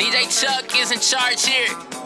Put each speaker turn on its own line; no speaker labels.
DJ Chuck is in charge here.